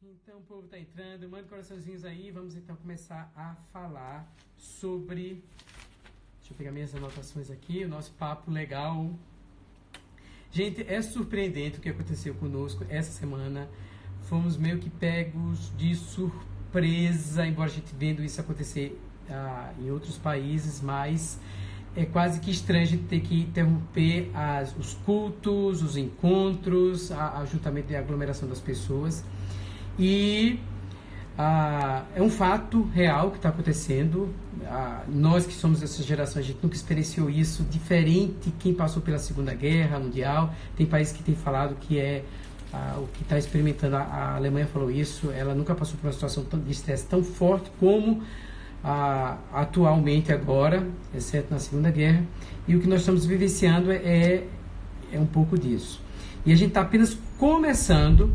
Então o povo está entrando, manda coraçãozinhos aí, vamos então começar a falar sobre. Deixa eu pegar minhas anotações aqui, o nosso papo legal. Gente, é surpreendente o que aconteceu conosco essa semana. Fomos meio que pegos de surpresa, embora a gente vendo isso acontecer ah, em outros países, mas é quase que estranho a gente ter que interromper as, os cultos, os encontros, a, ajuntamento e aglomeração das pessoas. E ah, é um fato real que está acontecendo. Ah, nós que somos dessa geração, a gente nunca experienciou isso, diferente quem passou pela Segunda Guerra Mundial. Tem países que têm falado que é ah, o que está experimentando. A, Alemanha falou isso, ela nunca passou por uma situação de estresse tão forte como atualmente agora, exceto na Segunda Guerra. E o que nós estamos vivenciando é, é um pouco disso. E a gente está apenas começando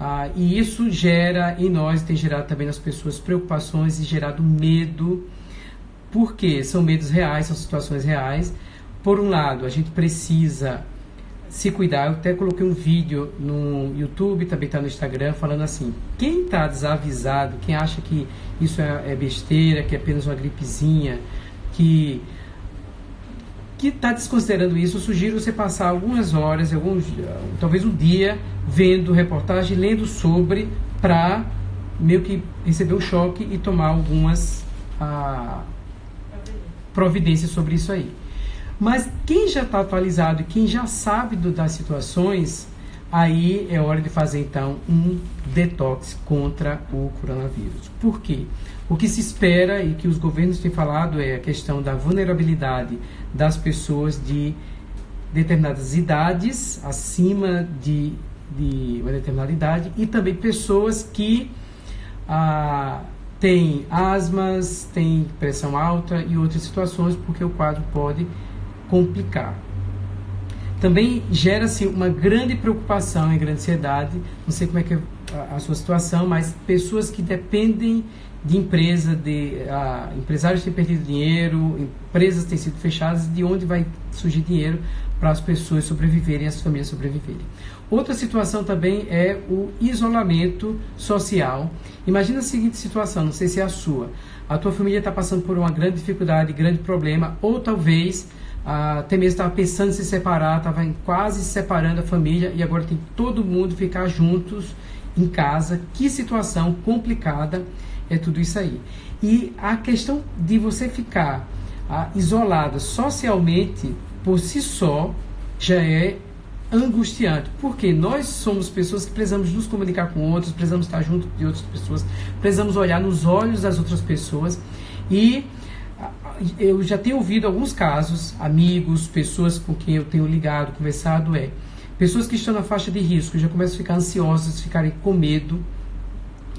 ah, e isso gera em nós, tem gerado também nas pessoas preocupações e gerado medo, porque são medos reais, são situações reais. Por um lado, a gente precisa se cuidar. Eu até coloquei um vídeo no YouTube, também está no Instagram, falando assim: quem está desavisado, quem acha que isso é, é besteira, que é apenas uma gripezinha, que que está desconsiderando isso, eu sugiro você passar algumas horas, alguns, talvez um dia, vendo reportagem, lendo sobre, para meio que receber um choque e tomar algumas ah, providências sobre isso aí. Mas quem já está atualizado e quem já sabe do, das situações, aí é hora de fazer então um detox contra o coronavírus. Por quê? O que se espera e que os governos têm falado é a questão da vulnerabilidade das pessoas de determinadas idades, acima de, de uma determinada idade, e também pessoas que ah, têm asmas, têm pressão alta e outras situações, porque o quadro pode complicar. Também gera-se uma grande preocupação e grande ansiedade, não sei como é que é a, a sua situação, mas pessoas que dependem de empresa, de uh, empresários têm perdido dinheiro, empresas têm sido fechadas, de onde vai surgir dinheiro para as pessoas sobreviverem, as famílias sobreviverem. Outra situação também é o isolamento social. Imagina a seguinte situação, não sei se é a sua. A tua família está passando por uma grande dificuldade, grande problema, ou talvez até mesmo estava pensando em se separar, estava quase se separando a família e agora tem todo mundo ficar juntos em casa. Que situação complicada é tudo isso aí. E a questão de você ficar ah, isolado socialmente por si só já é angustiante, porque nós somos pessoas que precisamos nos comunicar com outros, precisamos estar junto de outras pessoas, precisamos olhar nos olhos das outras pessoas e ah, eu já tenho ouvido alguns casos, amigos, pessoas com quem eu tenho ligado, conversado, é pessoas que estão na faixa de risco já começam a ficar ansiosas, ficarem com medo,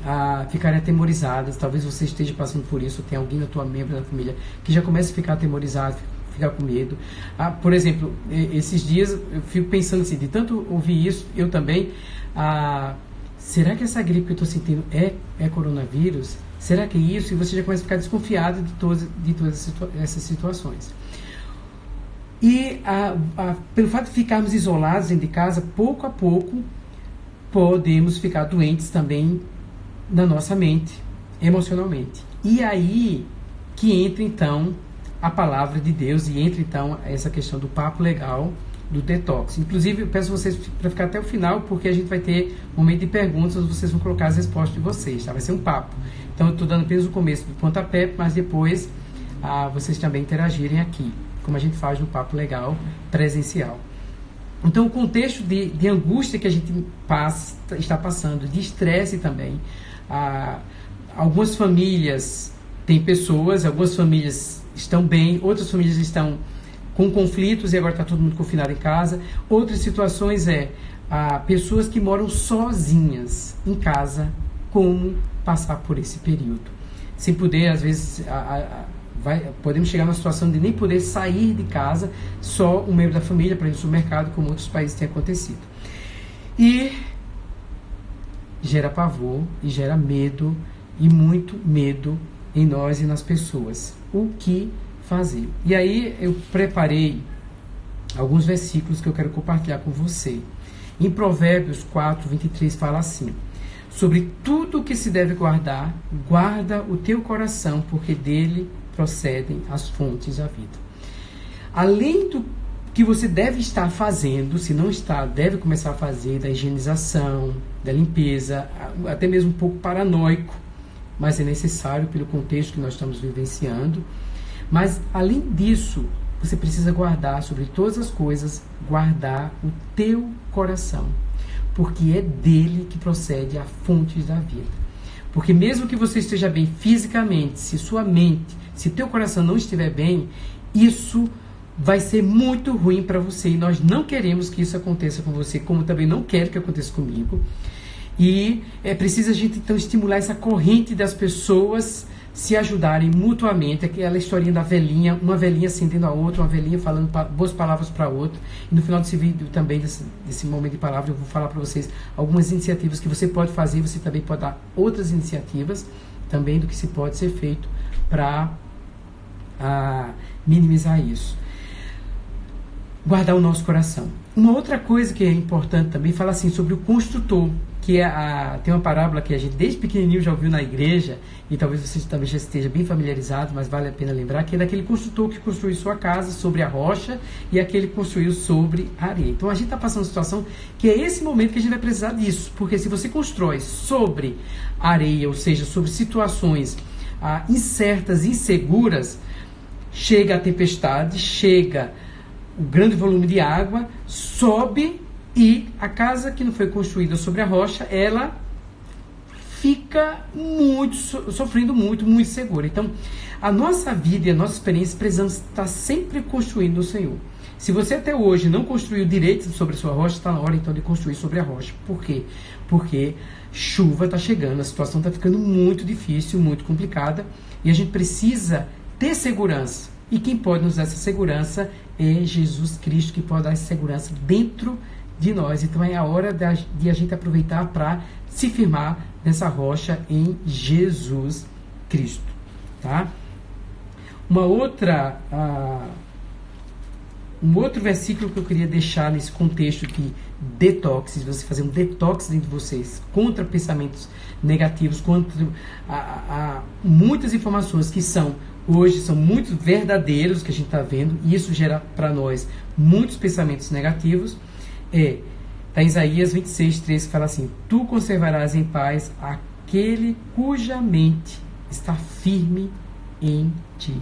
a ficarem atemorizadas. Talvez você esteja passando por isso, tem alguém na tua membro da família que já começa a ficar atemorizado, ficar com medo. Ah, por exemplo, esses dias eu fico pensando assim, de tanto ouvir isso, eu também. Ah, será que essa gripe que eu estou sentindo é, é coronavírus? Será que é isso? E você já começa a ficar desconfiado de todas, de todas essas situações. E ah, ah, pelo fato de ficarmos isolados dentro de casa, pouco a pouco podemos ficar doentes também na nossa mente, emocionalmente. E aí que entra então a palavra de Deus e entra então essa questão do papo legal, do detox. Inclusive, eu peço vocês para ficar até o final, porque a gente vai ter um momento de perguntas, vocês vão colocar as respostas de vocês, tá? Vai ser um papo. Então, eu estou dando apenas o começo do pontapé, mas depois ah, vocês também interagirem aqui, como a gente faz no papo legal presencial. Então, o contexto de, de angústia que a gente passa, está passando, de estresse também, ah, algumas famílias têm pessoas, algumas famílias estão bem, outras famílias estão com conflitos e agora está todo mundo confinado em casa. Outras situações é ah, pessoas que moram sozinhas em casa, como passar por esse período. Sem poder, às vezes, vai, podemos chegar numa situação de nem poder sair de casa, só um membro da família para ir no supermercado, como outros países têm acontecido. E gera pavor e gera medo e muito medo em nós e nas pessoas. O que fazer? E aí eu preparei alguns versículos que eu quero compartilhar com você. Em Provérbios 4, 23 fala assim: Sobre tudo o que se deve guardar, guarda o teu coração, porque dele procedem as fontes da vida. Além do que você deve estar fazendo, se não está, deve começar a fazer da higienização, da limpeza, até mesmo um pouco paranoico, mas é necessário pelo contexto que nós estamos vivenciando. Mas além disso, você precisa guardar sobre todas as coisas, guardar o teu coração, porque é dele que procede a fonte da vida. Porque mesmo que você esteja bem fisicamente, se sua mente, se teu coração não estiver bem, isso vai ser muito ruim para você e nós não queremos que isso aconteça com você, como também não quero que aconteça comigo. E é preciso a gente então estimular essa corrente das pessoas se ajudarem mutuamente, aquela historinha da velhinha, uma velhinha acendendo a outra, uma velhinha falando boas palavras para outra. E no final desse vídeo também, desse, desse momento de palavra, eu vou falar para vocês algumas iniciativas que você pode fazer, você também pode dar outras iniciativas também do que se pode ser feito para ah, minimizar isso guardar o nosso coração. Uma outra coisa que é importante também fala assim sobre o construtor, que é a, tem uma parábola que a gente desde pequenininho já ouviu na igreja e talvez você também já esteja bem familiarizado, mas vale a pena lembrar que é daquele construtor que construiu sua casa sobre a rocha e aquele que construiu sobre a areia. Então a gente está passando uma situação que é esse momento que a gente vai precisar disso, porque se você constrói sobre areia, ou seja, sobre situações ah, incertas, inseguras, chega a tempestade, chega o grande volume de água, sobe e a casa que não foi construída sobre a rocha, ela fica muito sofrendo muito, muito segura. Então, a nossa vida e a nossa experiência precisamos estar sempre construindo no Senhor. Se você até hoje não construiu direito sobre a sua rocha, está na hora então de construir sobre a rocha. Por quê? Porque chuva está chegando, a situação está ficando muito difícil, muito complicada e a gente precisa ter segurança. E quem pode nos dar essa segurança é Jesus Cristo, que pode dar essa segurança dentro de nós. Então é a hora de a gente aproveitar para se firmar nessa rocha em Jesus Cristo. Tá? Uma outra, uh, um outro versículo que eu queria deixar nesse contexto que detox, você fazer um detox dentro de vocês contra pensamentos negativos, contra a, a, muitas informações que são hoje são muito verdadeiros que a gente está vendo, e isso gera para nós muitos pensamentos negativos. É, tá em Isaías 26, 3 que fala assim: Tu conservarás em paz aquele cuja mente está firme em ti,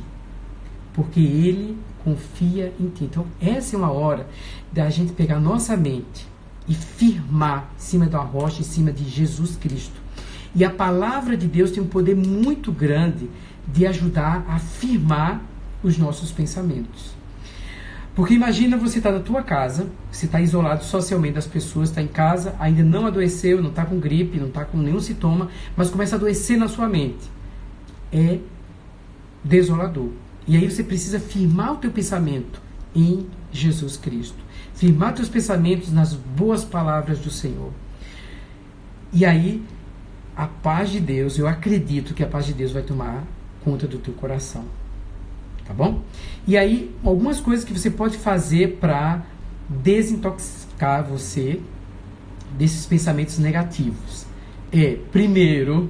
porque ele confia em ti. Então, essa é uma hora da gente pegar nossa mente e firmar em cima da rocha, em cima de Jesus Cristo. E a palavra de Deus tem um poder muito grande de ajudar a firmar os nossos pensamentos. Porque imagina você estar tá na tua casa, você está isolado socialmente das pessoas, está em casa, ainda não adoeceu, não está com gripe, não está com nenhum sintoma, mas começa a adoecer na sua mente. É desolador. E aí você precisa firmar o teu pensamento em Jesus Cristo. Firmar teus pensamentos nas boas palavras do Senhor. E aí a paz de Deus, eu acredito que a paz de Deus vai tomar conta do teu coração. Tá bom? E aí, algumas coisas que você pode fazer para desintoxicar você desses pensamentos negativos. É, primeiro,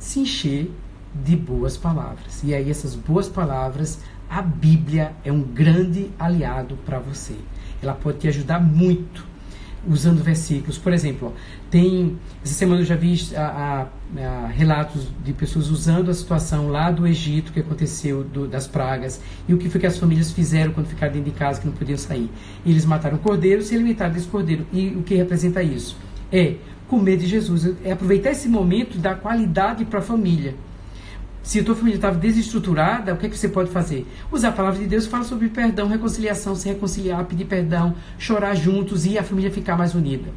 se encher de boas palavras. E aí, essas boas palavras, a Bíblia é um grande aliado para você. Ela pode te ajudar muito usando versículos. Por exemplo, tem essa semana eu já vi a, a, a, relatos de pessoas usando a situação lá do Egito que aconteceu do, das pragas e o que foi que as famílias fizeram quando ficaram dentro de casa que não podiam sair. Eles mataram cordeiro, se alimentaram desse cordeiro. E o que representa isso? É comer de Jesus, é aproveitar esse momento da qualidade para a família. Se a tua família estava desestruturada, o que, é que você pode fazer? Usar a palavra de Deus, fala sobre perdão, reconciliação, se reconciliar, pedir perdão, chorar juntos e a família ficar mais unida.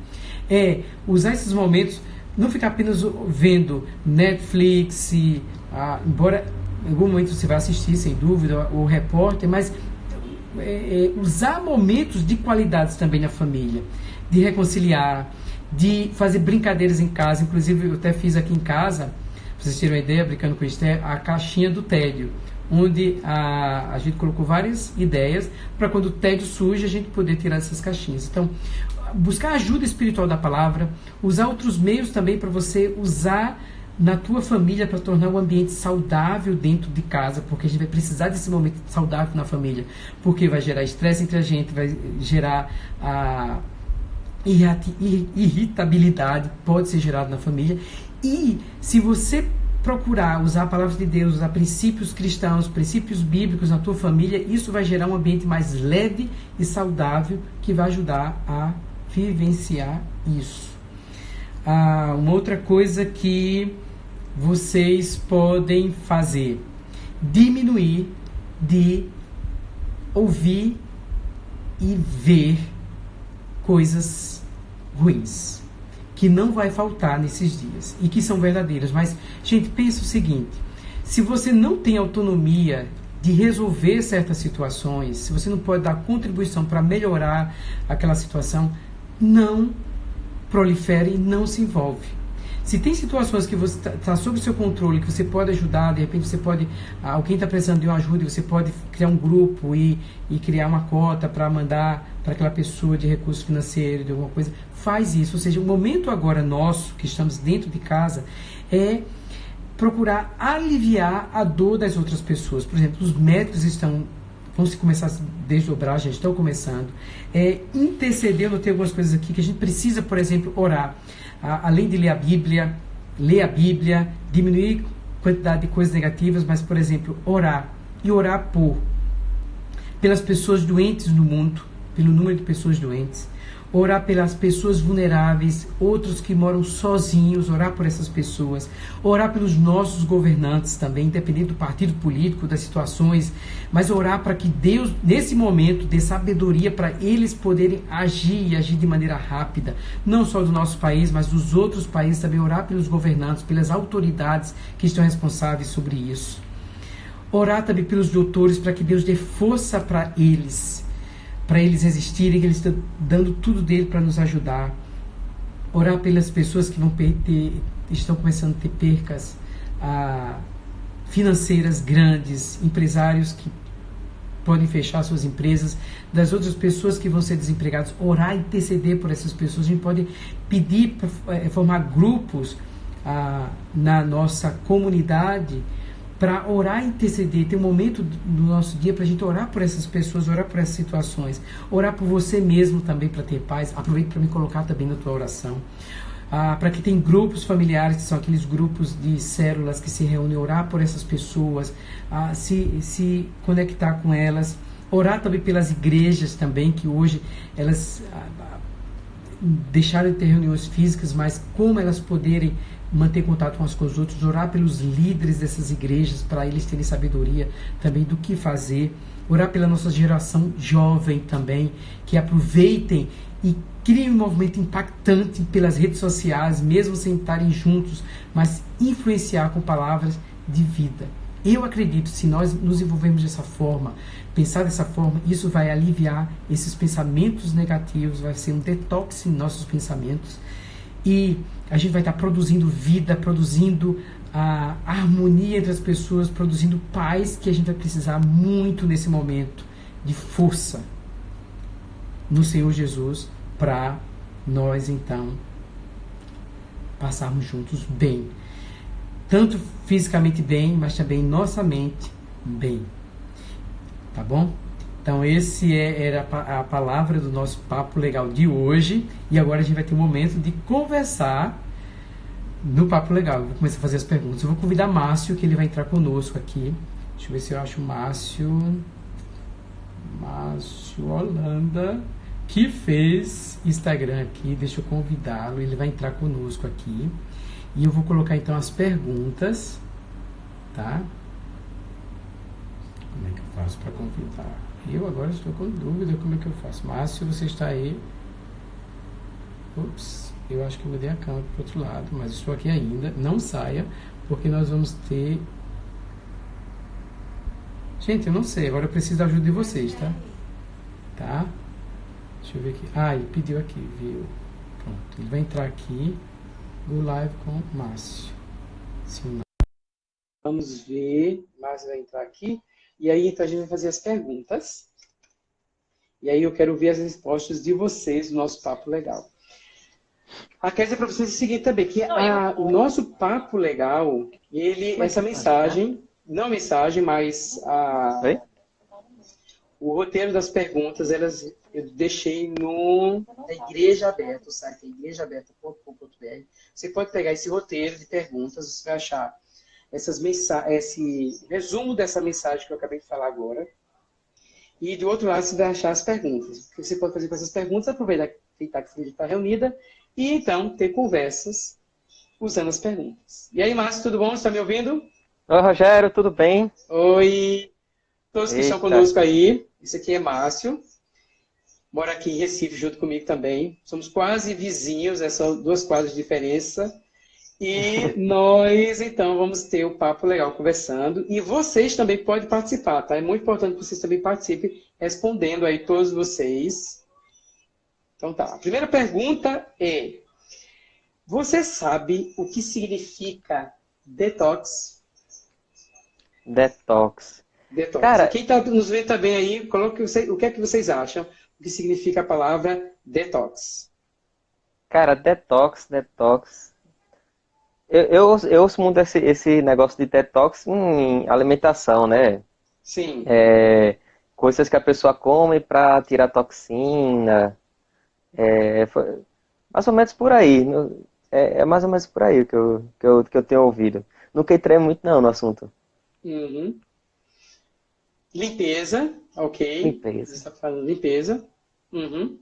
É usar esses momentos, não ficar apenas vendo Netflix, e, ah, embora em algum momento você vai assistir, sem dúvida, o repórter, mas é, é, usar momentos de qualidades também na família, de reconciliar, de fazer brincadeiras em casa. Inclusive, eu até fiz aqui em casa para vocês terem uma ideia, brincando com isso, é a caixinha do tédio, onde a, a gente colocou várias ideias para quando o tédio surge a gente poder tirar essas caixinhas. Então, buscar ajuda espiritual da palavra, usar outros meios também para você usar na tua família para tornar o ambiente saudável dentro de casa, porque a gente vai precisar desse momento saudável na família, porque vai gerar estresse entre a gente, vai gerar a irritabilidade, pode ser gerado na família. E se você procurar usar a palavra de Deus, usar princípios cristãos, princípios bíblicos na tua família, isso vai gerar um ambiente mais leve e saudável que vai ajudar a vivenciar isso. Ah, uma outra coisa que vocês podem fazer: diminuir de ouvir e ver coisas ruins que não vai faltar nesses dias e que são verdadeiras. Mas, gente, pensa o seguinte: se você não tem autonomia de resolver certas situações, se você não pode dar contribuição para melhorar aquela situação, não prolifere e não se envolve. Se tem situações que você está tá sob seu controle, que você pode ajudar, de repente você pode, alguém está precisando de uma ajuda, você pode criar um grupo e, e criar uma cota para mandar para aquela pessoa de recurso financeiro, de alguma coisa, faz isso. Ou seja, o momento agora nosso, que estamos dentro de casa, é procurar aliviar a dor das outras pessoas. Por exemplo, os médicos estão vão se começar a desdobrar, já estão começando. É, interceder, eu notei algumas coisas aqui que a gente precisa, por exemplo, orar além de ler a Bíblia, ler a Bíblia, diminuir a quantidade de coisas negativas, mas, por exemplo, orar. E orar por pelas pessoas doentes no mundo, pelo número de pessoas doentes orar pelas pessoas vulneráveis, outros que moram sozinhos, orar por essas pessoas, orar pelos nossos governantes também, independente do partido político, das situações, mas orar para que Deus, nesse momento, dê sabedoria para eles poderem agir e agir de maneira rápida, não só do nosso país, mas dos outros países também, orar pelos governantes, pelas autoridades que estão responsáveis sobre isso. Orar também pelos doutores para que Deus dê força para eles para eles resistirem, que eles estão dando tudo dele para nos ajudar. Orar pelas pessoas que vão ter, estão começando a ter percas ah, financeiras grandes, empresários que podem fechar suas empresas, das outras pessoas que vão ser desempregadas, orar e interceder por essas pessoas. A gente pode pedir para é, formar grupos ah, na nossa comunidade para orar e interceder, ter um momento no nosso dia para a gente orar por essas pessoas, orar por essas situações, orar por você mesmo também para ter paz. Aproveite para me colocar também na tua oração. Ah, para que tem grupos familiares, que são aqueles grupos de células que se reúnem, orar por essas pessoas, ah, se, se conectar com elas, orar também pelas igrejas também, que hoje elas ah, deixaram de ter reuniões físicas, mas como elas poderem manter contato uns com os outros, orar pelos líderes dessas igrejas para eles terem sabedoria também do que fazer, orar pela nossa geração jovem também, que aproveitem e criem um movimento impactante pelas redes sociais, mesmo sem estarem juntos, mas influenciar com palavras de vida. Eu acredito, se nós nos envolvermos dessa forma, pensar dessa forma, isso vai aliviar esses pensamentos negativos, vai ser um detox em nossos pensamentos e a gente vai estar produzindo vida, produzindo a harmonia entre as pessoas, produzindo paz que a gente vai precisar muito nesse momento de força no Senhor Jesus para nós então passarmos juntos bem. Tanto fisicamente bem, mas também nossa mente bem. Tá bom? Então, esse é, era a palavra do nosso papo legal de hoje. E agora a gente vai ter um momento de conversar no papo legal. Eu vou começar a fazer as perguntas. Eu vou convidar Márcio, que ele vai entrar conosco aqui. Deixa eu ver se eu acho o Márcio. Márcio Holanda, que fez Instagram aqui. Deixa eu convidá-lo. Ele vai entrar conosco aqui. E eu vou colocar então as perguntas, tá? Como é que eu faço para convidar? Eu agora estou com dúvida como é que eu faço. Márcio, você está aí. Ups, eu acho que eu mudei a câmera para o outro lado, mas estou aqui ainda. Não saia, porque nós vamos ter. Gente, eu não sei, agora eu preciso da ajuda de vocês, tá? Tá? Deixa eu ver aqui. Ah, ele pediu aqui, viu? Pronto, ele vai entrar aqui no live com Márcio. Sim, Vamos ver. Márcio vai entrar aqui. E aí, então, a gente vai fazer as perguntas. E aí eu quero ver as respostas de vocês no nosso papo legal. Quero dizer para vocês o seguinte também, que a, o nosso papo legal, ele, essa mensagem, não mensagem, mas a, o roteiro das perguntas, elas eu deixei no na Igreja Aberta, o site é igrejaaberta.com.br. Você pode pegar esse roteiro de perguntas, você vai achar essas esse resumo dessa mensagem que eu acabei de falar agora. E do outro lado você vai achar as perguntas. O que você pode fazer com essas perguntas? Aproveitar que a está reunida e então ter conversas usando as perguntas. E aí, Márcio, tudo bom? Você está me ouvindo? Oi, Rogério, tudo bem? Oi! Todos que Eita. estão conosco aí. Esse aqui é Márcio. Mora aqui em Recife junto comigo também. Somos quase vizinhos, é são duas quadras de diferença. E nós, então, vamos ter o um papo legal conversando. E vocês também podem participar, tá? É muito importante que vocês também participem, respondendo aí todos vocês. Então tá. A primeira pergunta é: Você sabe o que significa detox? Detox. Detox. Cara, quem está nos vendo também aí, coloque o que é que vocês acham o que significa a palavra detox. Cara, detox, detox. Eu, eu, eu ouço muito esse, esse negócio de detox em alimentação, né? Sim. É, coisas que a pessoa come para tirar toxina. É, foi, mais ou menos por aí. É, é, mais ou menos por aí que eu, que eu, que eu tenho ouvido. Nunca entrei muito não no assunto. Uhum. Limpeza, ok. Limpeza. Você está falando limpeza. Uhum.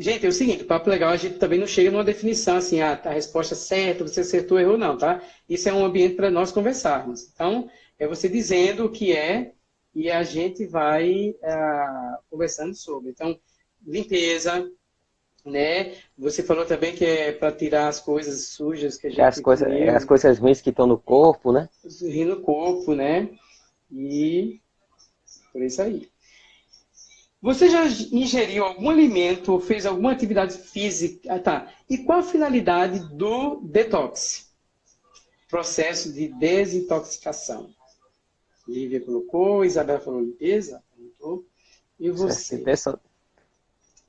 Gente, é o seguinte, o papo legal, a gente também não chega numa definição assim, ah, a resposta certa, você acertou, errou, não, tá? Isso é um ambiente para nós conversarmos. Então, é você dizendo o que é e a gente vai ah, conversando sobre. Então, limpeza, né? Você falou também que é para tirar as coisas sujas que a gente... As, coisa, as coisas ruins que estão no corpo, né? Rir no corpo, né? E por isso aí. Você já ingeriu algum alimento ou fez alguma atividade física? Ah, tá. E qual a finalidade do detox? Processo de desintoxicação. Lívia colocou, Isabela falou limpeza, perguntou. E você?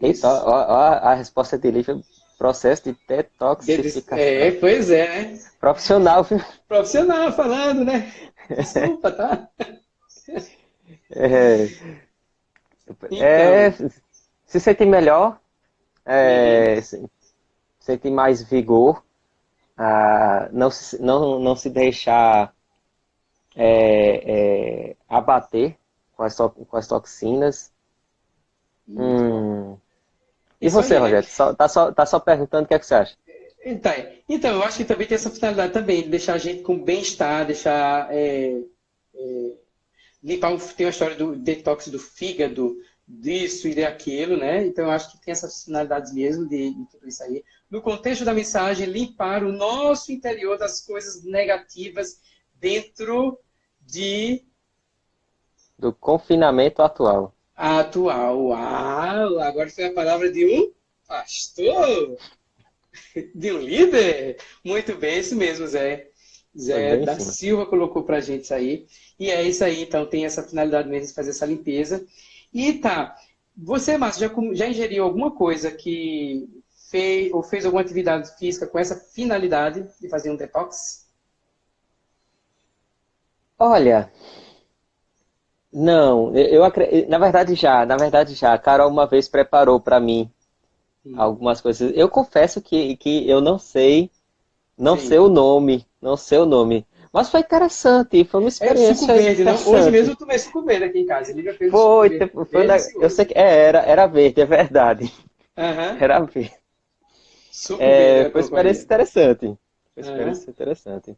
Eita, ó, ó, a resposta de Lívia, processo de detoxificação. É, pois é. Profissional. Profissional falando, né? Desculpa, tá? É, então. é, se sente melhor, é, uhum. sente mais vigor, ah, não, se, não, não se deixar é, é, abater com as, com as toxinas. Hum. E Isso você, Rogério? Só, tá, só, tá só perguntando o que, é que você acha? Então, então, eu acho que também tem essa finalidade também, de deixar a gente com bem-estar, deixar limpar, tem a história do detox do fígado, disso e daquilo, né? Então eu acho que tem essas finalidades mesmo de, de, tudo isso aí. No contexto da mensagem, limpar o nosso interior das coisas negativas dentro de do confinamento atual. Atual. Uau! Agora foi a palavra de um pastor, de um líder. Muito bem, isso mesmo, Zé. Zé da Silva colocou pra gente isso aí. E é isso aí, então tem essa finalidade mesmo de fazer essa limpeza. E tá, você, Márcio, já, já ingeriu alguma coisa que fez, ou fez alguma atividade física com essa finalidade de fazer um detox? Olha, não, eu acredito, na verdade já, na verdade já. A Carol uma vez preparou para mim Sim. algumas coisas. Eu confesso que, que eu não sei, não Sim. sei o nome, não sei o nome. Mas foi interessante, foi uma experiência. É suco verde, né? Hoje mesmo eu tomei suco verde aqui em casa. Ele fez foi, foi, foi na, eu sei que é, era, era verde, é verdade. Uhum. Era verde. Suco é, verde. Foi uma experiência interessante. Foi uma experiência uhum. interessante.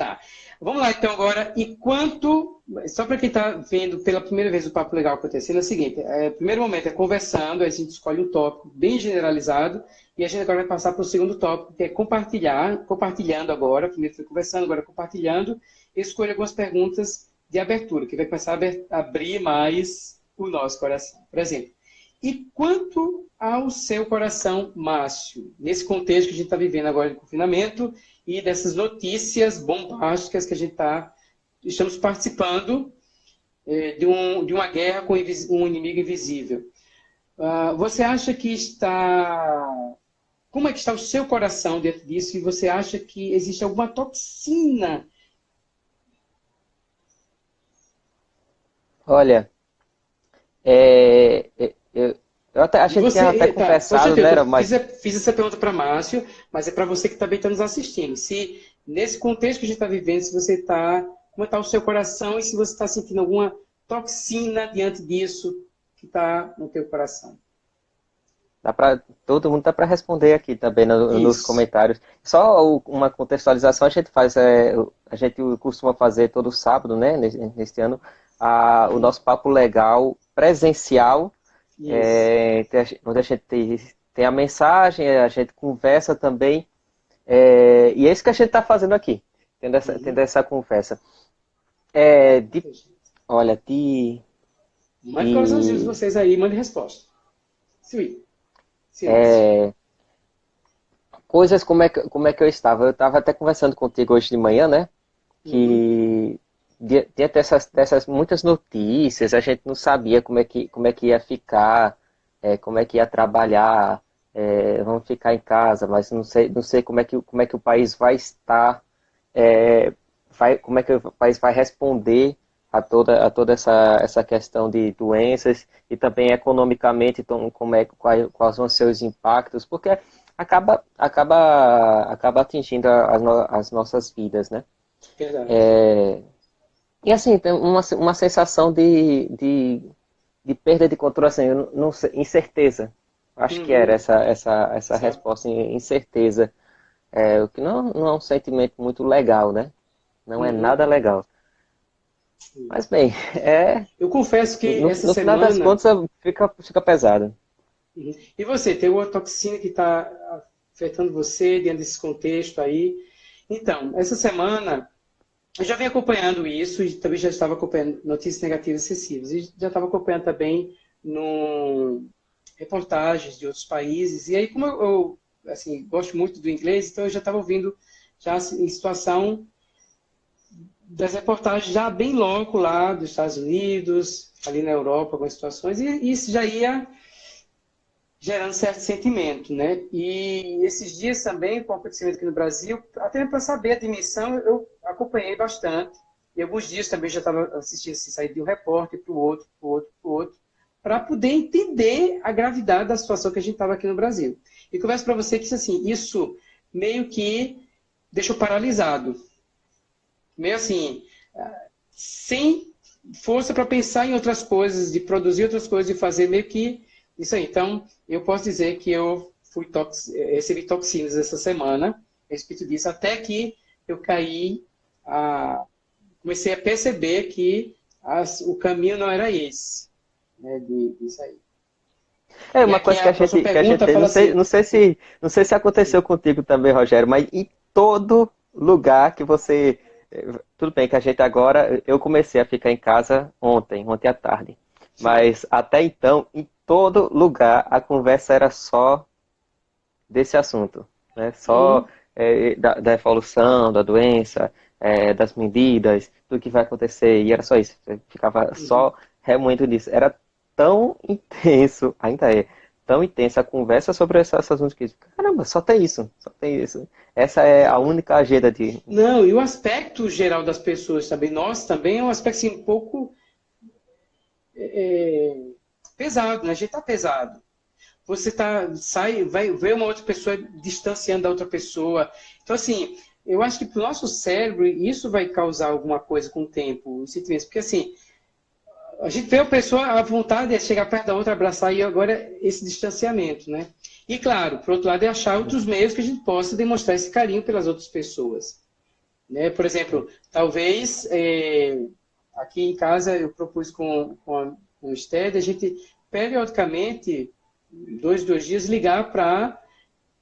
Tá. Vamos lá então agora. E quanto. Só para quem está vendo pela primeira vez o Papo Legal acontecendo, é o seguinte: é, o primeiro momento é conversando, a gente escolhe um tópico bem generalizado, e a gente agora vai passar para o segundo tópico, que é compartilhar, compartilhando agora, primeiro foi conversando, agora compartilhando, escolha algumas perguntas de abertura, que vai começar a abrir mais o nosso coração. Por exemplo, e quanto ao seu coração, Márcio, nesse contexto que a gente está vivendo agora de confinamento e dessas notícias bombásticas que a gente está, estamos participando é, de, um, de uma guerra com um inimigo invisível. Uh, você acha que está. Como é que está o seu coração dentro disso? E você acha que existe alguma toxina? Olha, é, é eu, eu até achei que tinha até tá, conversado, né? Mas... Fiz, fiz essa pergunta para Márcio, mas é para você que também está nos assistindo. Se nesse contexto que a gente está vivendo, se você está. Como está o seu coração e se você está sentindo alguma toxina diante disso que está no teu coração. Dá pra, todo mundo dá para responder aqui também no, nos comentários. Só uma contextualização a gente faz, é, a gente costuma fazer todo sábado, né, neste, ano, a, o nosso papo legal presencial, é, onde a gente tem, tem, a mensagem, a gente conversa também, é, e é isso que a gente está fazndo aqui, tendo essa, tendo essa conversa. É, de, olha, de... Mande coraçãozinhos de vocês aí, mande resposta. Sim. É, coisas como é, que, como é que eu estava. Eu estava até conversando contigo hoje de manhã, né? Que uhum. diante dessas, dessas muitas notícias, a gente não sabia como é que, como é que ia ficar, é, como é que ia trabalhar, é, vamos ficar em casa, mas não sei, não sei como, é que, como é que o país vai estar, é, vai, como é que o país vai responder a toda, a toda essa, essa questão de doenças e também economicamente então, como é, quais, quais vão ser os impactos, porque acaba, acaba, acaba atingindo as, no, as nossas vidas, né? É, e assim, tem uma, uma sensação de, de, de perda de controle, assim, não, incerteza. Acho uhum. que era essa, essa, essa resposta, incerteza. É, o que não, não é um sentimento muito legal, né? Não é uhum. é nada legal. Mas bem, é. Eu confesso que no, essa no semana. No final das contas fica, fica pesado. Uhum. E você, tem uma toxina que está afetando você dentro desse contexto aí. Então, essa semana eu já venho acompanhando isso e também já estava acompanhando notícias negativas excessivas. E já estava acompanhando também no reportagens de outros países. E aí, como eu, eu assim, gosto muito do inglês, então eu já estava ouvindo já em situação das reportagens já bem logo lá dos Estados Unidos, ali na Europa, algumas situações, e isso já ia gerando certo sentimento, né? E esses dias também, com o acontecimento aqui no Brasil, até para saber a dimensão, eu acompanhei bastante. E alguns dias também já estava assistindo, assim, sair de um repórter para o outro, para o outro, para o outro, para poder entender a gravidade da situação que a gente estava aqui no Brasil. E converso para você que, assim, isso meio que deixou paralisado meio assim, sem força para pensar em outras coisas, de produzir outras coisas, de fazer meio que isso aí. Então, eu posso dizer que eu fui tox... recebi toxinas essa semana, a respeito disso, até que eu caí, a... comecei a perceber que as... o caminho não era esse, né, de, disso aí. É uma coisa que a, gente, que a gente não, sei, assim, não, sei se, não sei se aconteceu contigo também, Rogério, mas em todo lugar que você tudo bem que a gente agora, eu comecei a ficar em casa ontem, ontem à tarde. Sim. Mas até então, em todo lugar, a conversa era só desse assunto. Né? Só é, da, da, evolução, da doença, é, das medidas, do que vai acontecer. E era só isso. ficava uhum. só remoendo disso. Era tão intenso, ainda é, tão intensa a conversa sobre essas assuntos que caramba, só tem isso, só tem isso. Essa é a única agenda de. Não, e o aspecto geral das pessoas também, nós também é um aspecto assim, um pouco é, pesado, né? A gente tá pesado. Você tá, sai, vai ver uma outra pessoa distanciando da outra pessoa. Então, assim, eu acho que para o nosso cérebro isso vai causar alguma coisa com o tempo. Porque, assim, a gente vê a pessoa, a vontade é chegar perto da outra, abraçar, e agora esse distanciamento, né? E claro, por outro lado, é achar outros meios que a gente possa demonstrar esse carinho pelas outras pessoas. Né? Por exemplo, talvez é, aqui em casa eu propus com, com, a, com o STED a gente periodicamente, dois, dois dias, ligar para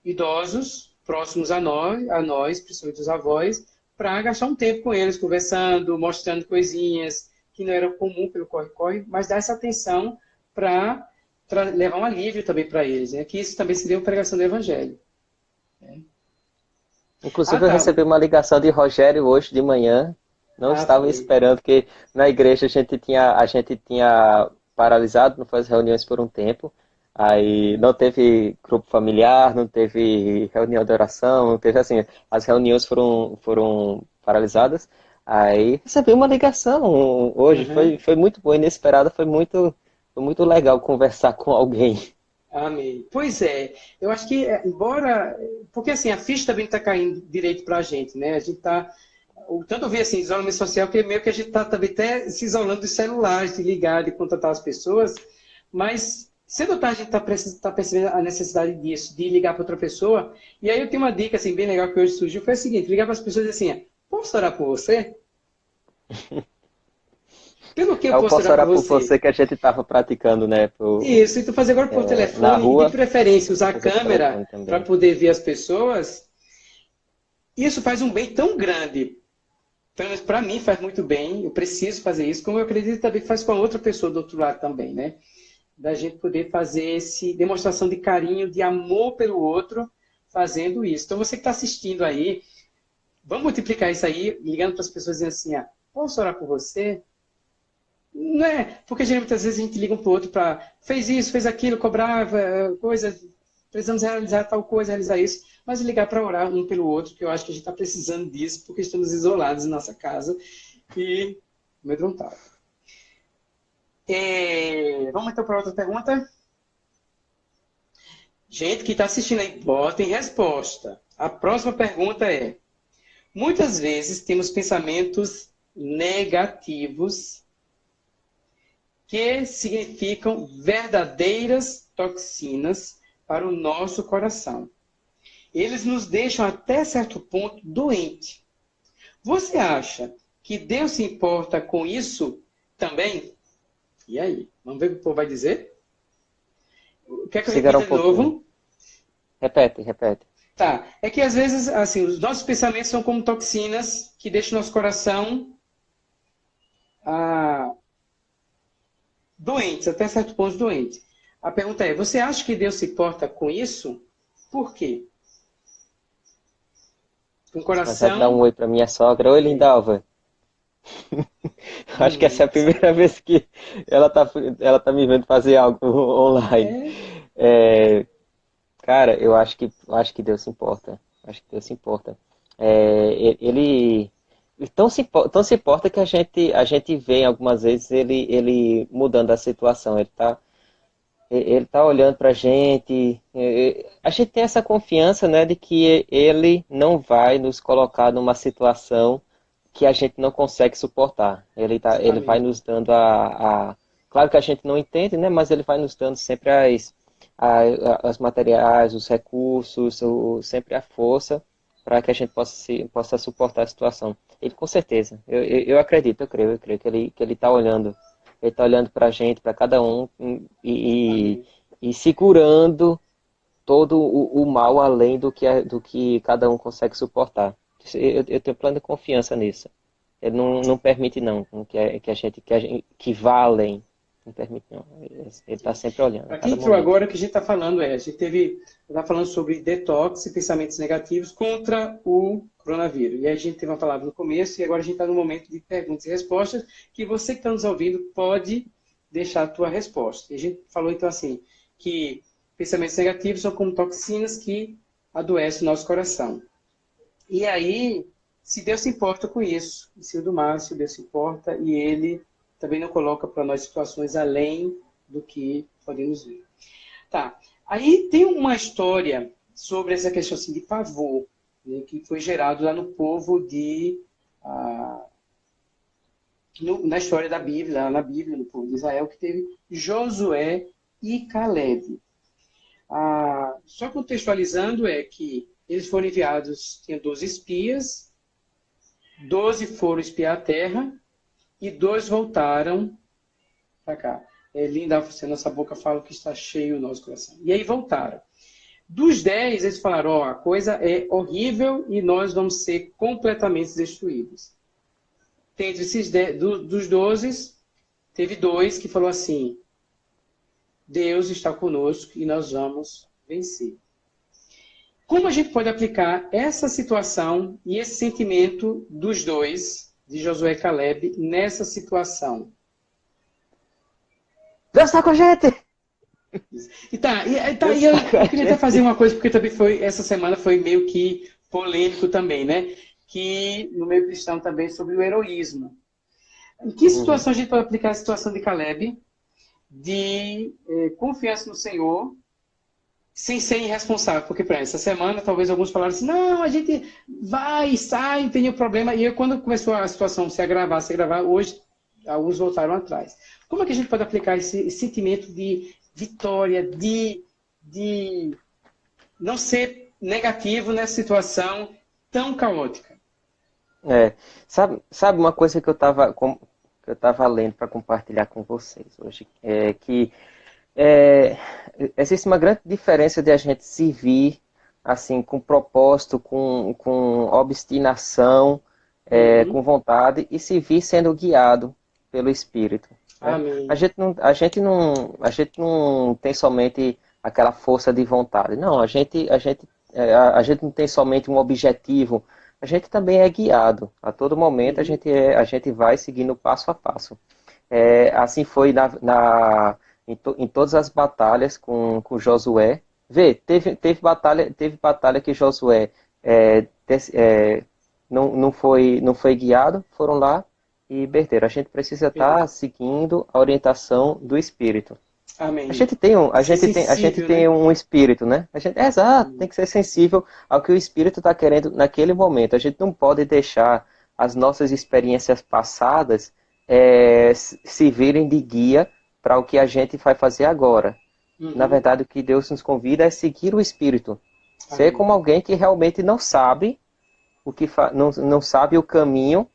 idosos próximos a nós, a nós, principalmente os avós, para gastar um tempo com eles, conversando, mostrando coisinhas, que não era comum pelo corre-corre, mas dar essa atenção para levar um alívio também para eles, né? que isso também seria uma pregação do Evangelho. Né? Inclusive, ah, tá. eu recebi uma ligação de Rogério hoje de manhã, Não ah, estavam foi. esperando que na igreja a gente tinha a gente tinha paralisado, não faz reuniões por um tempo. Aí não teve grupo familiar, não teve reunião de oração, não teve assim, as reuniões foram, foram paralisadas. Aí recebi uma ligação hoje, uhum. foi, foi muito boa, inesperada, foi muito, foi muito legal conversar com alguém. Amém. Pois é, eu acho que, é, embora. Porque assim, a ficha também está caindo direito para a gente, né? A gente está. Tanto vi assim, isolamento social, que meio que a gente está também até se isolando dos celulares, de ligar, de contatar as pessoas, mas Cedo ou tarde a gente está tá percebendo a necessidade disso, de ligar para outra pessoa. E aí eu tenho uma dica assim, bem legal que hoje surgiu, foi a seguinte, ligar para as pessoas assim, posso orar por você? Pelo que eu, eu posso, posso orar, por você? por você? que a gente estava praticando, né? Por, Isso, e tu fazer agora por é, telefone, rua, de preferência usar a câmera para poder ver as pessoas. Isso faz um bem tão grande. Pelo menos para mim faz muito bem, eu preciso fazer isso, como eu acredito também que faz com a outra pessoa do outro lado também, né? da gente poder fazer esse demonstração de carinho, de amor pelo outro, fazendo isso. Então, você que está assistindo aí, vamos multiplicar isso aí, ligando para as pessoas dizendo assim, ah, posso orar por você? Não é, porque geralmente às vezes a gente liga um para o outro para, fez isso, fez aquilo, cobrava, eh, coisa, precisamos realizar tal coisa, realizar isso, mas ligar para orar um pelo outro, que eu acho que a gente está precisando disso, porque estamos isolados em nossa casa e amedrontados. É, vamos então para outra pergunta? Gente que está assistindo aí, botem resposta. A próxima pergunta é: muitas vezes temos pensamentos negativos que significam verdadeiras toxinas para o nosso coração. Eles nos deixam até certo ponto doente. Você acha que Deus se importa com isso também? E aí? Vamos ver o que o povo vai dizer? Quer que eu repita um de novo? Repete, repete. Tá. É que às vezes, assim, os nossos pensamentos são como toxinas que deixam nosso coração ah, doentes, até certo ponto doente. A pergunta é: você acha que Deus se importa com isso? Por quê? O coração. Você dar um oi para minha sogra. Oi, Lindalva. Acho que essa é a primeira vez que ela tá, ela tá me vendo fazer algo online. É. É, cara, eu acho que, acho que Deus se importa. Acho que Deus se importa. É, ele tão se, tão se importa que a gente, a gente vê algumas vezes ele, ele mudando a situação. Ele está ele tá olhando para a gente. A gente tem essa confiança né, de que ele não vai nos colocar numa situação que a gente não consegue suportar. Ele, tá, ele vai nos dando a, a, Claro que a gente não entende, né? Mas ele vai nos dando sempre as, as materiais, os recursos, o, sempre a força para que a gente possa, se, possa suportar a situação. Ele com certeza, eu, eu, eu acredito, eu creio, eu creio que ele que ele está olhando, ele está olhando para a gente, para cada um e, e, e, segurando todo o, o, mal além do que do que cada um consegue suportar. Eu, eu tenho plena confiança nisso. Ele não, não permite não que a, que a gente que, a gente, que vá além. Não permite não. Ele está sempre olhando. Aqui entrou agora o que a gente está falando é, a gente teve, está falando sobre detox e pensamentos negativos contra o coronavírus. E a gente teve uma palavra no começo e agora a gente está no momento de perguntas e respostas que você que está nos ouvindo pode deixar a tua resposta. E a gente falou então assim que pensamentos negativos são como toxinas que adoecem o nosso coração. E aí, se Deus se importa com isso, se o do Márcio Deus se importa, e ele também não coloca para nós situações além do que podemos ver. Tá. Aí tem uma história sobre essa questão assim, de pavor, né, que foi gerado lá no povo de. Ah, no, na história da Bíblia, lá na Bíblia, no povo de Israel, que teve Josué e Caleb. Ah, só contextualizando é que eles foram enviados, tinha 12 espias, 12 foram espiar a terra e dois voltaram para cá. É linda você, nossa boca fala que está cheio o nosso coração. E aí voltaram. Dos 10, eles falaram: Ó, oh, a coisa é horrível e nós vamos ser completamente destruídos. Entre esses dez, do, dos 12, teve dois que falou assim: Deus está conosco e nós vamos vencer. Como a gente pode aplicar essa situação e esse sentimento dos dois de Josué Caleb nessa situação? Deus está com a gente! E tá, e, tá, e eu, eu, queria até fazer uma coisa, porque também foi, essa semana foi meio que polêmico também, né? Que no meio cristão também sobre o heroísmo. Em que situação a gente pode aplicar a situação de Caleb de eh, confiança no Senhor sem ser irresponsável? Porque, para essa semana, talvez alguns falaram assim, não, a gente vai, sai, tem o problema. E quando começou a situação se agravar, se agravar, hoje alguns voltaram atrás. Como é que a gente pode aplicar esse, sentimento de vitória, de, de não ser negativo nessa situação tão caótica? É, sabe, sabe uma coisa que eu estava eu lendo para compartilhar com vocês hoje, é que é, existe uma grande diferença de a gente servir assim com propósito, com, com obstinação, é, uhum. com vontade e servir sendo guiado pelo Espírito. Né? A gente não, a gente não, a gente não tem somente aquela força de vontade. Não, a gente, a gente, é, a, a gente não tem somente um objetivo a gente também é guiado. A todo momento a gente, é, a gente vai seguindo passo a passo. É, assim foi na, na em, to, em, todas as batalhas com, com Josué. Vê, teve, teve, batalha, teve batalha que Josué é, des, é, não, não, foi, não foi guiado, foram lá e perderam. A gente precisa estar tá seguindo a orientação do Espírito. Amém. A gente tem um, a gente tem, a gente tem né? um espírito, né? A gente, é, exato, tem que ser sensível ao que o espírito está querendo naquele momento. A gente não pode deixar as nossas experiências passadas é, se virem de guia para o que a gente vai fazer agora. Uhum. Na verdade, o que Deus nos convida é seguir o espírito. Amém. Ser como alguém que realmente não sabe o que não, não sabe o caminho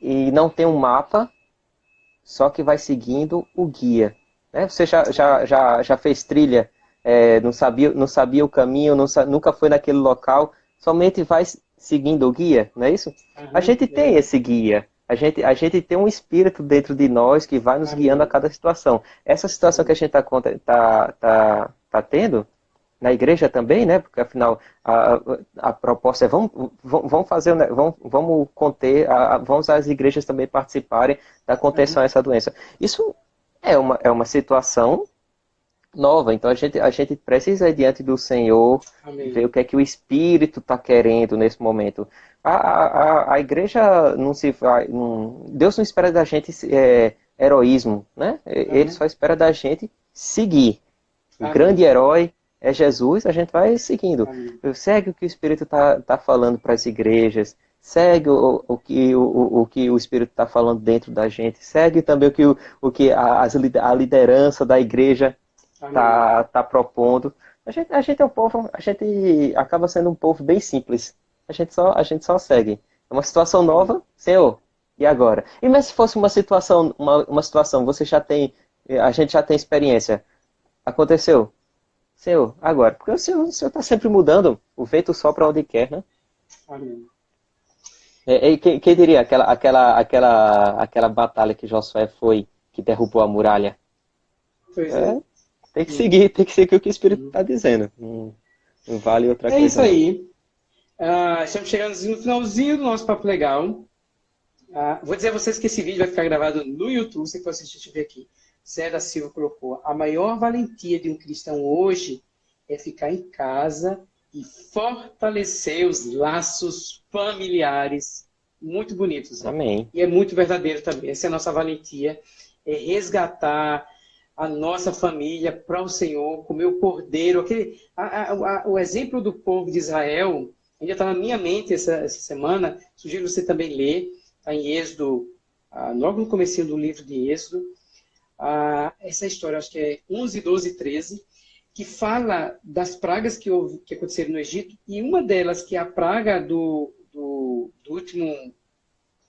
e não tem um mapa, só que vai seguindo o guia. Né? Você já, já, já, já fez trilha, é, não, sabia, não sabia o caminho, não, nunca foi naquele local, somente vai seguindo o guia, não é isso? Uhum, a gente tem é. esse guia. A gente, a gente tem um espírito dentro de nós que vai nos guiando a cada situação. Essa situação que a gente está tá, tá, tá tendo, na igreja também, né? Porque afinal a, a proposta é vamos, vamos fazer, vamos, vamos conter, a, vamos as igrejas também participarem da contenção uhum. a essa doença. Isso é uma, é uma situação nova. Então a gente, a gente precisa ir diante do Senhor, Amém. ver o que é que o Espírito está querendo nesse momento. A, a, a igreja não se vai. Não, Deus não espera da gente é, heroísmo, né? Ele só espera da gente seguir. O grande herói é Jesus, a gente vai seguindo. Amém. Segue o que o Espírito está tá falando para as igrejas, segue o, o, que, o, o que o Espírito está falando dentro da gente, segue também o que, o, o que a, a liderança da igreja está tá propondo. A gente, a gente é um povo, a gente acaba sendo um povo bem simples. A gente só, a gente só segue. É uma situação nova, Senhor, e agora? E mas se fosse uma situação, uma, uma situação, você já tem, a gente já tem experiência. Aconteceu. Senhor, agora. Porque o Senhor está sempre mudando. O vento sopra onde quer, né? Amém. É, é, quem, quem, diria aquela, aquela, aquela, aquela batalha que Josué foi, que derrubou a muralha? Pois é. é. Tem que seguir, tem que seguir o que o Espírito está dizendo. Não, não, vale outra é coisa. É isso aí. Uh, estamos chegando no finalzinho do nosso Papo Legal. Uh, vou dizer a vocês que esse vídeo vai ficar gravado no YouTube, você pode assistir aqui. Zé da Silva colocou: a maior valentia de um cristão hoje é ficar em casa e fortalecer os laços familiares muito bonitos. Né? Amém. E é muito verdadeiro também. Essa é a nossa valentia, é resgatar a nossa família para o Senhor, comer o cordeiro. Aquele, a, a, a, o exemplo do povo de Israel ainda está na minha mente essa, essa semana. Sugiro você também ler. Está em Êxodo, ah, logo no começo do livro de Êxodo. Ah, essa história, acho que é 11, 12 13 que fala das pragas que, houve, que aconteceram no Egito, e uma delas, que é a praga do, do, do último,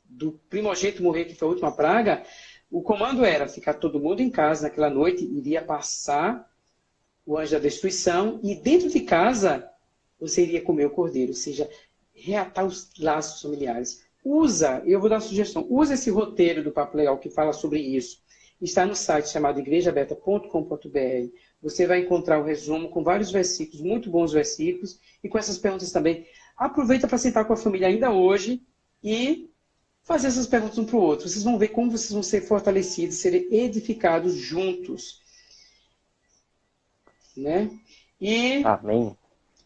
do primogênito morrer, que foi a última praga, o comando era ficar todo mundo em casa naquela noite, iria passar o anjo da destruição, e dentro de casa você iria comer o cordeiro, ou seja, reatar os laços familiares. Usa, eu vou dar uma sugestão, usa esse roteiro do Papo Legal que fala sobre isso. Está no site chamado igrejaaberta.com.br você vai encontrar o resumo com vários versículos, muito bons versículos, e com essas perguntas também. Aproveita para sentar com a família ainda hoje e fazer essas perguntas um para o outro. Vocês vão ver como vocês vão ser fortalecidos, serem edificados juntos. Né? E... Amém.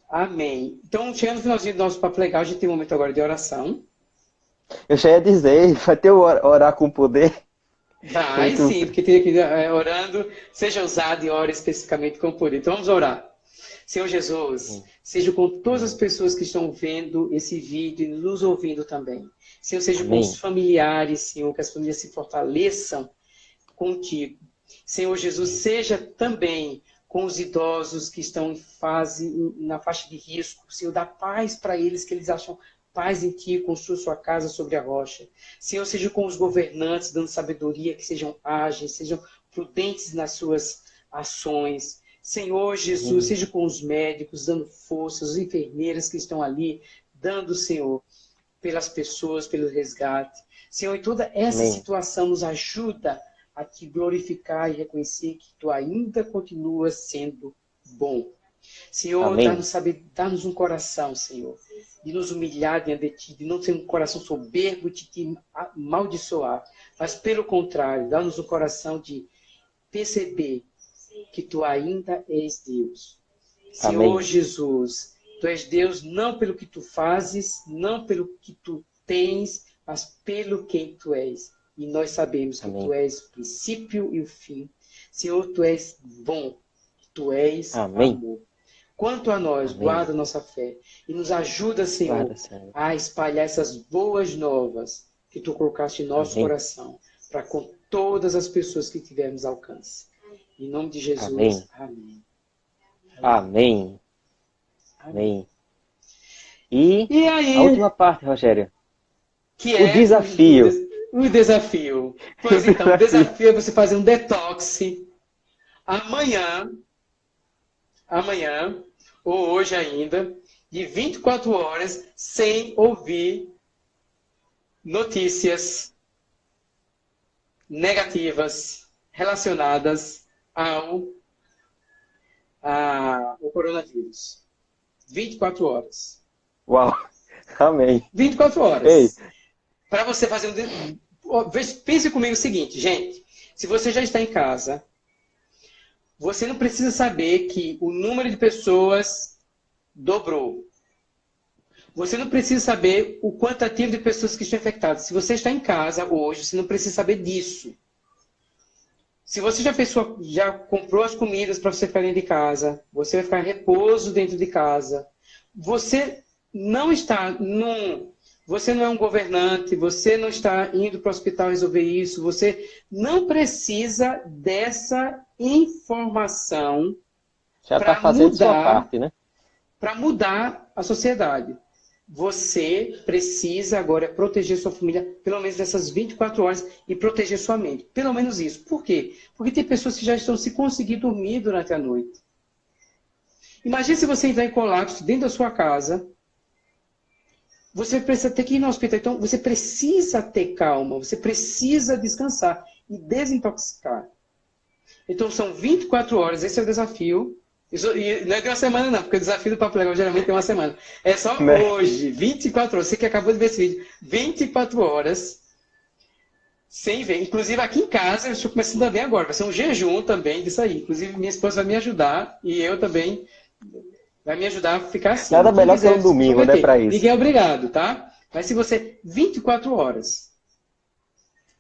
Amém. Então, chegando no finalzinho do nosso papo legal, a gente tem um momento agora de oração. Eu já ia dizer, vai ter o orar com poder. Vai sim, porque tem aqui é, orando, seja usado e ore especificamente com poder. Então vamos orar. Senhor Jesus, seja com todas as pessoas que estão vendo esse vídeo e nos ouvindo também. Senhor, seja com os familiares, Senhor, que as famílias se fortaleçam contigo. Senhor Jesus, seja também com os idosos que estão em fase, na faixa de risco. Senhor, dá paz para eles, que eles acham paz em ti, construa sua casa sobre a rocha. Senhor, seja com os governantes, dando sabedoria, que sejam ágeis, sejam prudentes nas suas ações. Senhor Jesus, seja com os médicos, dando força, as enfermeiras que estão ali, dando, Senhor, pelas pessoas, pelo resgate. Senhor, em toda essa Amém. situação, nos ajuda a te glorificar e reconhecer que tu ainda continuas sendo bom. Senhor, dá-nos dá um coração, Senhor, de nos humilhar diante de Ti, de não ter um coração soberbo de Te amaldiçoar, mas pelo contrário, dá-nos um coração de perceber que Tu ainda és Deus. Senhor Amém. Jesus, Tu és Deus não pelo que Tu fazes, não pelo que Tu tens, mas pelo quem Tu és. E nós sabemos que Amém. Tu és o princípio e o fim. Senhor, Tu és bom, Tu és Amém. amor. Quanto a nós, Amém. guarda nossa fé e nos ajuda, Senhor, guarda, Senhor, a espalhar essas boas novas que tu colocaste em nosso Amém. coração, para com todas as pessoas que tivermos alcance. Em nome de Jesus. Amém. Amém. Amém. E, e aí, a última parte, Rogério. Que o é desafio. O, desafio. Pois então, o desafio é você fazer um detox amanhã amanhã, ou hoje ainda, de 24 horas, sem ouvir notícias negativas relacionadas ao, a, ao coronavírus. 24 horas. Uau! Amém. 24 horas. Para você fazer um. Pense comigo o seguinte, gente. Se você já está em casa, você não precisa saber que o número de pessoas dobrou. Você não precisa saber o quantitativo de pessoas que estão infectadas. Se você está em casa hoje, você não precisa saber disso. Se você já fez sua, já comprou as comidas para você ficar dentro de casa, você vai ficar em repouso dentro de casa. Você não está num você não é um governante, você não está indo para o hospital resolver isso, você não precisa dessa informação já está fazendo mudar, sua parte, né? Para mudar a sociedade. Você precisa agora proteger sua família pelo menos dessas 24 horas e proteger sua mente. Pelo menos isso. Por quê? Porque tem pessoas que já estão se conseguir dormir durante a noite. Imagine se você entrar em colapso dentro da sua casa, você precisa ter que ir no hospital. Então, você precisa ter calma, você precisa descansar e desintoxicar. Então, são 24 horas, esse é o desafio. Isso, e não é de uma semana, não, porque o desafio do Papo Legal geralmente tem uma semana. É só né? hoje, 24 horas. Você que acabou de ver esse vídeo, 24 horas sem ver. Inclusive, aqui em casa, eu estou começando a ver agora. Vai ser um jejum também disso aí. Inclusive, minha esposa vai me ajudar e eu também vai me ajudar a ficar assim. Nada melhor que um domingo, né, para isso. Ninguém é obrigado, tá? Mas se você 24 horas,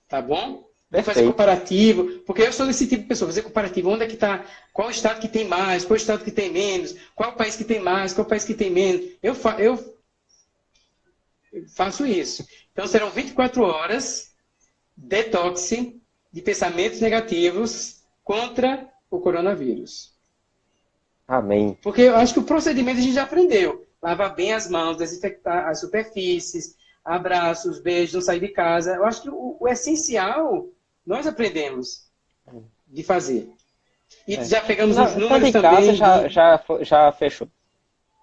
tá bom? Vamos fazer comparativo, porque eu sou desse tipo de pessoa, fazer comparativo, onde é que está, qual estado que tem mais, qual estado que tem menos, qual país que tem mais, qual país que tem menos. Eu, fa eu faço isso. Então serão 24 horas detox de pensamentos negativos contra o coronavírus. Amém. Porque eu acho que o procedimento a gente já aprendeu. Lavar bem as mãos, desinfectar as superfícies, abraços, beijos, não sair de casa. Eu acho que o, o essencial nós aprendemos de fazer. E é. já pegamos não, os números também. Casa já, já, já fechou.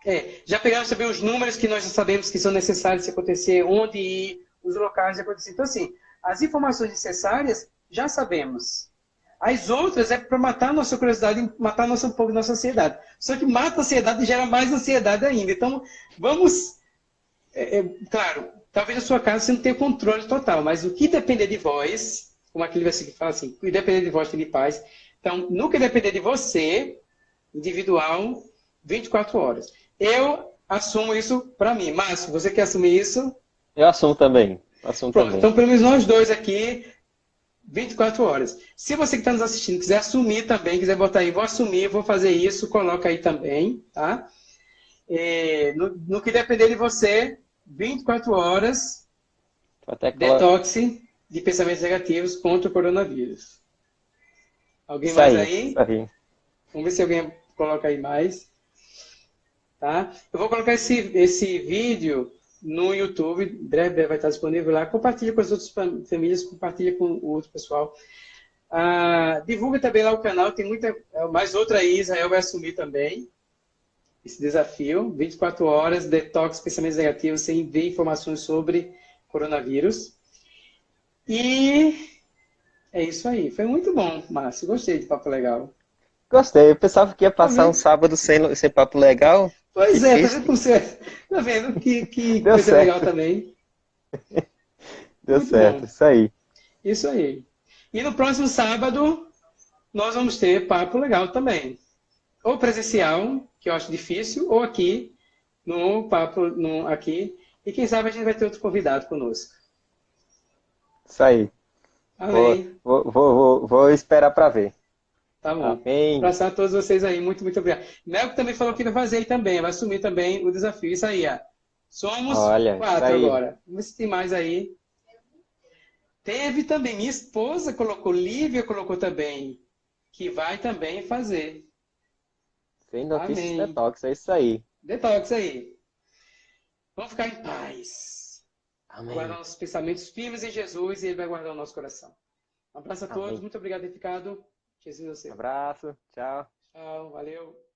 É, já pegamos também os números que nós já sabemos que são necessários se acontecer, onde ir, os locais de acontecer. Então, assim, as informações necessárias já sabemos. As outras é para matar a nossa curiosidade, matar nosso, um pouco nossa ansiedade. Só que mata a ansiedade e gera mais ansiedade ainda. Então, vamos. É, é, claro, talvez na sua casa você não tenha controle total, mas o que depender de vós, como aquele versículo fala assim, que depender de vós tem de paz. Então, no que depender de você, individual, 24 horas. Eu assumo isso para mim. Márcio, você quer assumir isso? Eu assumo também. Assumo Pronto, também. então pelo menos nós dois aqui, 24 horas. Se você que está nos assistindo quiser assumir também, quiser botar aí, vou assumir, vou fazer isso, coloca aí também, tá? É, no, no, que depender de você, 24 horas, Até detox de pensamentos negativos contra o coronavírus. Alguém isso mais aí, aí? Vamos ver se alguém coloca aí mais. Tá? Eu vou colocar esse, esse vídeo no YouTube, breve vai estar disponível lá. Compartilhe com as outras famílias, compartilhe com o outro pessoal. Ah, divulga também lá o canal, tem muita. Mais outra aí, Israel vai assumir também esse desafio. 24 horas, detox, pensamentos negativos, sem ver informações sobre coronavírus. E é isso aí. Foi muito bom, Márcio. Gostei de papo legal. Gostei. Eu pensava que ia passar um sábado sem, sem papo legal. Pois é, tá vendo, você, tá vendo que, que coisa certo. legal também. Deu Muito certo, bom. isso aí. Isso aí. E no próximo sábado, nós vamos ter papo legal também. Ou presencial, que eu acho difícil, ou aqui, no papo no, aqui. E quem sabe a gente vai ter outro convidado conosco. Isso aí. Amém. Vou, vou, vou, vou esperar para ver. Tá bom. Amém. Abraçar a todos vocês aí. Muito, muito obrigado. Melco também falou que vai fazer aí também. Vai assumir também o desafio. Isso aí, ó. Somos Olha, quatro agora. Vamos ver se tem mais aí. Teve também. Minha esposa colocou, Lívia colocou também. Que vai também fazer. Sem notícias Amém. detox, é isso aí. Detox aí. Vamos ficar em paz. Amém. Guardar nossos pensamentos firmes em Jesus e Ele vai guardar o nosso coração. Um abraço a todos. Amém. Muito obrigado ficado. Jesus, você. Um abraço. Tchau. Tchau. Valeu.